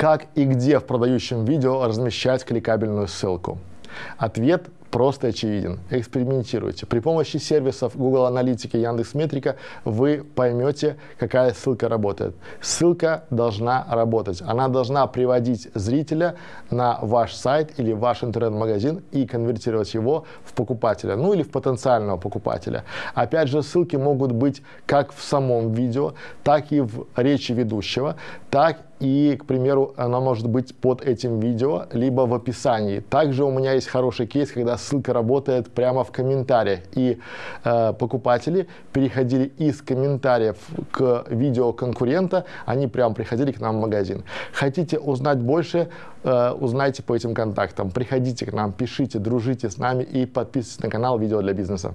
Как и где в продающем видео размещать кликабельную ссылку? Ответ просто очевиден. Экспериментируйте. При помощи сервисов Google Аналитики и Яндекс.Метрика вы поймете, какая ссылка работает. Ссылка должна работать. Она должна приводить зрителя на ваш сайт или ваш интернет-магазин и конвертировать его в покупателя, ну или в потенциального покупателя. Опять же, ссылки могут быть как в самом видео, так и в речи ведущего, так и, к примеру, она может быть под этим видео, либо в описании. Также у меня есть хороший кейс, когда ссылка работает прямо в комментариях, и э, покупатели переходили из комментариев к видео конкурента, они прямо приходили к нам в магазин. Хотите узнать больше, э, узнайте по этим контактам. Приходите к нам, пишите, дружите с нами и подписывайтесь на канал «Видео для бизнеса».